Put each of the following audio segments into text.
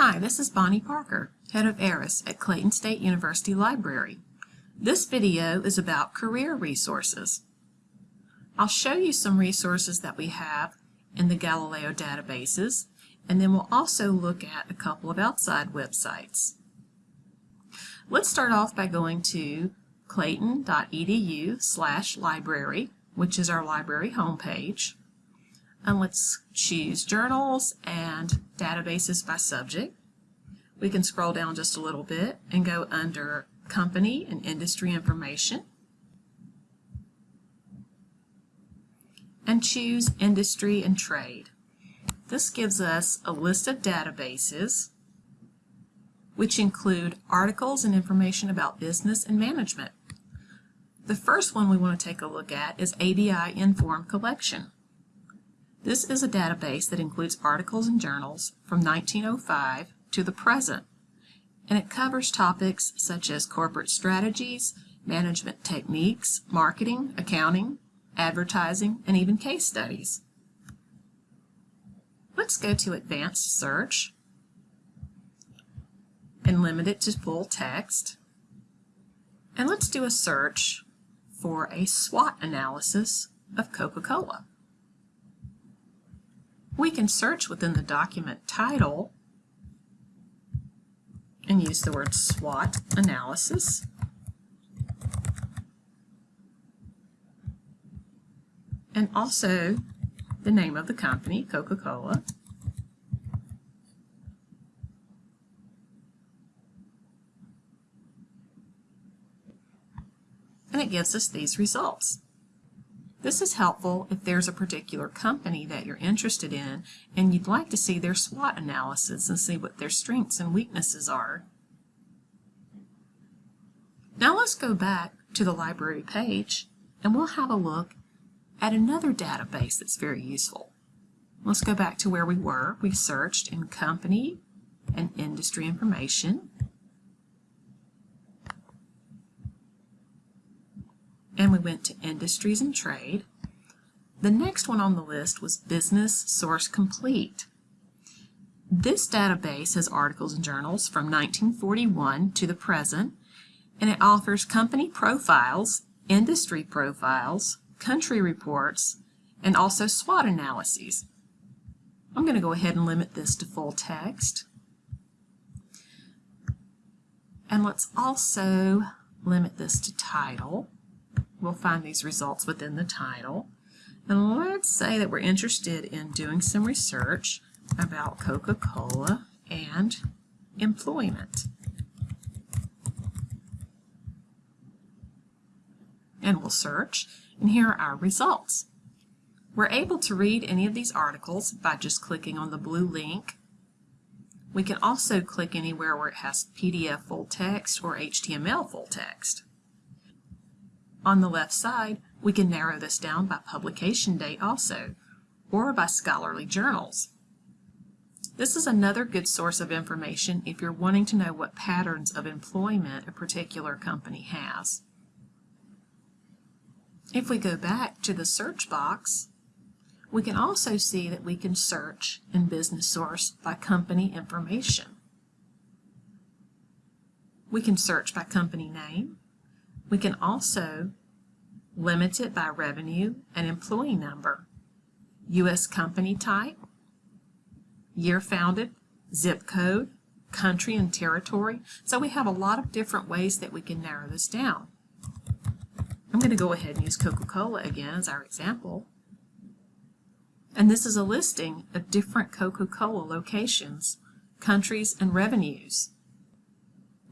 Hi, this is Bonnie Parker, Head of ARIS at Clayton State University Library. This video is about career resources. I'll show you some resources that we have in the Galileo databases, and then we'll also look at a couple of outside websites. Let's start off by going to clayton.edu slash library, which is our library homepage. And let's choose journals and databases by subject. We can scroll down just a little bit and go under company and industry information and choose industry and trade. This gives us a list of databases which include articles and information about business and management. The first one we want to take a look at is ABI Inform Collection. This is a database that includes articles and journals from 1905 to the present, and it covers topics such as corporate strategies, management techniques, marketing, accounting, advertising, and even case studies. Let's go to Advanced Search and limit it to full text. And let's do a search for a SWOT analysis of Coca-Cola. We can search within the document title and use the word SWOT analysis. And also the name of the company, Coca-Cola. And it gives us these results. This is helpful if there's a particular company that you're interested in and you'd like to see their SWOT analysis and see what their strengths and weaknesses are. Now let's go back to the library page and we'll have a look at another database that's very useful. Let's go back to where we were. We searched in company and industry information. And we went to Industries and Trade. The next one on the list was Business Source Complete. This database has articles and journals from 1941 to the present, and it offers company profiles, industry profiles, country reports, and also SWOT analyses. I'm going to go ahead and limit this to full text. And let's also limit this to title. We'll find these results within the title. And let's say that we're interested in doing some research about Coca-Cola and employment. And we'll search, and here are our results. We're able to read any of these articles by just clicking on the blue link. We can also click anywhere where it has PDF full text or HTML full text. On the left side, we can narrow this down by publication date also, or by scholarly journals. This is another good source of information if you're wanting to know what patterns of employment a particular company has. If we go back to the search box, we can also see that we can search in Business Source by company information. We can search by company name. We can also limit it by revenue and employee number, U.S. company type, year founded, zip code, country and territory. So we have a lot of different ways that we can narrow this down. I'm going to go ahead and use Coca-Cola again as our example. And this is a listing of different Coca-Cola locations, countries, and revenues.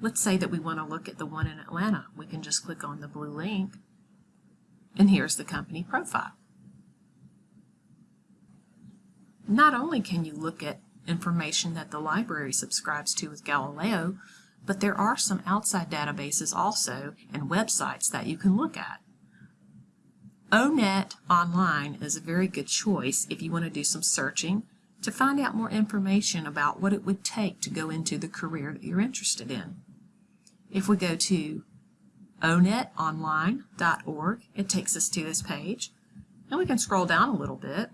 Let's say that we want to look at the one in Atlanta. We can just click on the blue link and here's the company profile. Not only can you look at information that the library subscribes to with Galileo, but there are some outside databases also and websites that you can look at. ONET Online is a very good choice if you want to do some searching to find out more information about what it would take to go into the career that you're interested in. If we go to onetonline.org. It takes us to this page. And we can scroll down a little bit.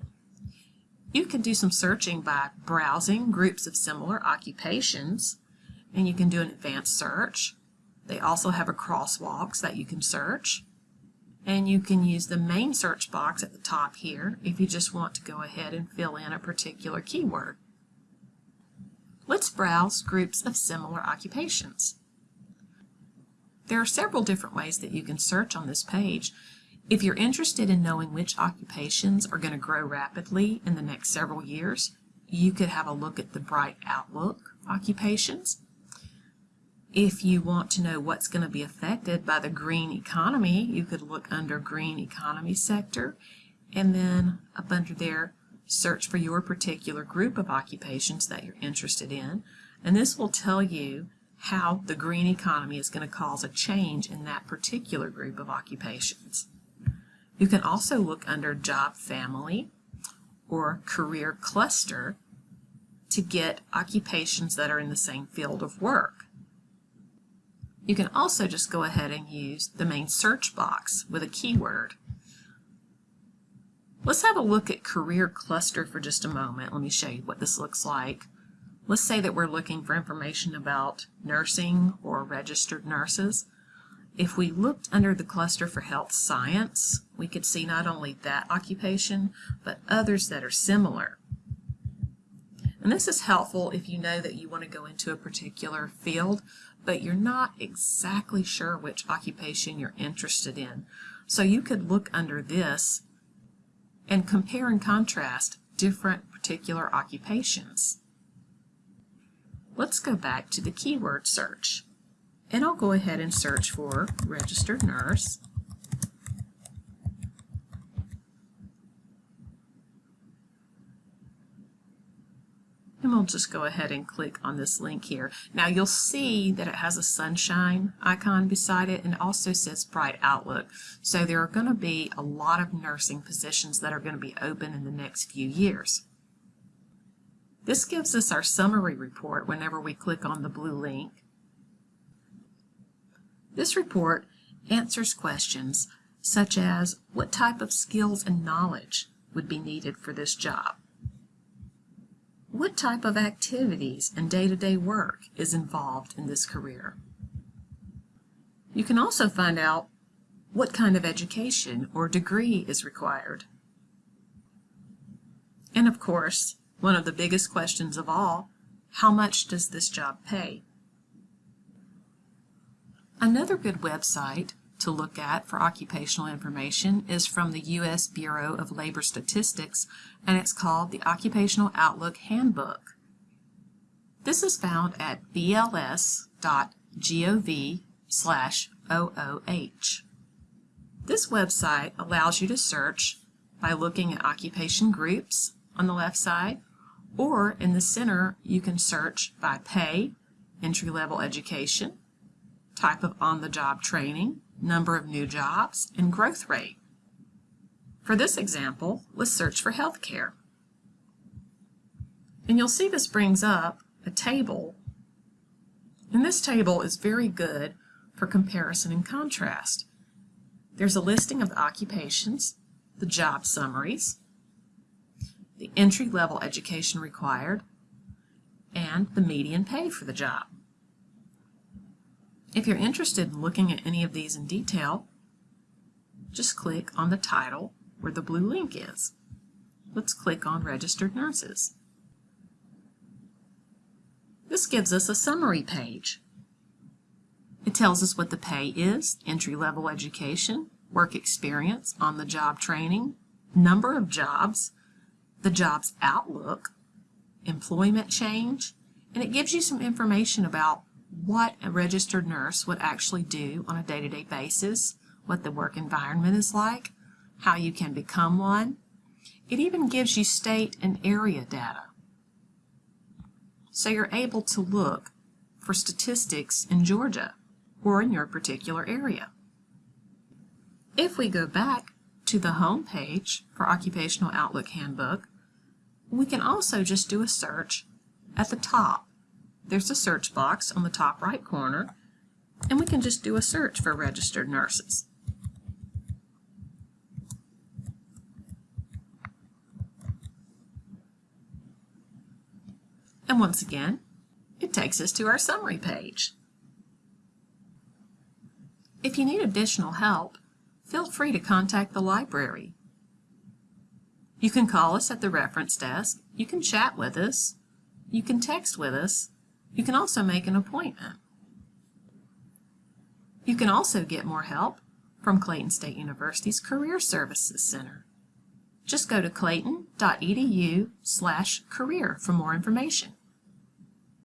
You can do some searching by browsing groups of similar occupations, and you can do an advanced search. They also have a crosswalks that you can search. And you can use the main search box at the top here if you just want to go ahead and fill in a particular keyword. Let's browse groups of similar occupations. There are several different ways that you can search on this page. If you're interested in knowing which occupations are going to grow rapidly in the next several years, you could have a look at the Bright Outlook occupations. If you want to know what's going to be affected by the green economy, you could look under green economy sector and then up under there search for your particular group of occupations that you're interested in and this will tell you how the green economy is going to cause a change in that particular group of occupations. You can also look under job family or career cluster to get occupations that are in the same field of work. You can also just go ahead and use the main search box with a keyword. Let's have a look at career cluster for just a moment. Let me show you what this looks like. Let's say that we're looking for information about nursing or registered nurses. If we looked under the cluster for health science, we could see not only that occupation, but others that are similar. And this is helpful if you know that you want to go into a particular field, but you're not exactly sure which occupation you're interested in. So you could look under this and compare and contrast different particular occupations. Let's go back to the keyword search. And I'll go ahead and search for registered nurse. And we'll just go ahead and click on this link here. Now you'll see that it has a sunshine icon beside it and also says Bright Outlook. So there are going to be a lot of nursing positions that are going to be open in the next few years. This gives us our summary report whenever we click on the blue link. This report answers questions such as what type of skills and knowledge would be needed for this job? What type of activities and day-to-day -day work is involved in this career? You can also find out what kind of education or degree is required. And of course, one of the biggest questions of all, how much does this job pay? Another good website to look at for occupational information is from the U.S. Bureau of Labor Statistics, and it's called the Occupational Outlook Handbook. This is found at bls.gov slash OOH. This website allows you to search by looking at occupation groups on the left side, or in the center you can search by pay, entry-level education, type of on-the-job training, number of new jobs, and growth rate. For this example, let's search for healthcare. And you'll see this brings up a table. And this table is very good for comparison and contrast. There's a listing of the occupations, the job summaries, the entry-level education required, and the median pay for the job. If you're interested in looking at any of these in detail, just click on the title where the blue link is. Let's click on Registered Nurses. This gives us a summary page. It tells us what the pay is, entry-level education, work experience, on-the-job training, number of jobs, the job's outlook, employment change, and it gives you some information about what a registered nurse would actually do on a day-to-day -day basis, what the work environment is like, how you can become one. It even gives you state and area data. So you're able to look for statistics in Georgia or in your particular area. If we go back to the home page for Occupational Outlook Handbook, we can also just do a search at the top there's a search box on the top right corner, and we can just do a search for registered nurses. And once again, it takes us to our summary page. If you need additional help, feel free to contact the library. You can call us at the reference desk, you can chat with us, you can text with us, you can also make an appointment. You can also get more help from Clayton State University's Career Services Center. Just go to clayton.edu slash career for more information.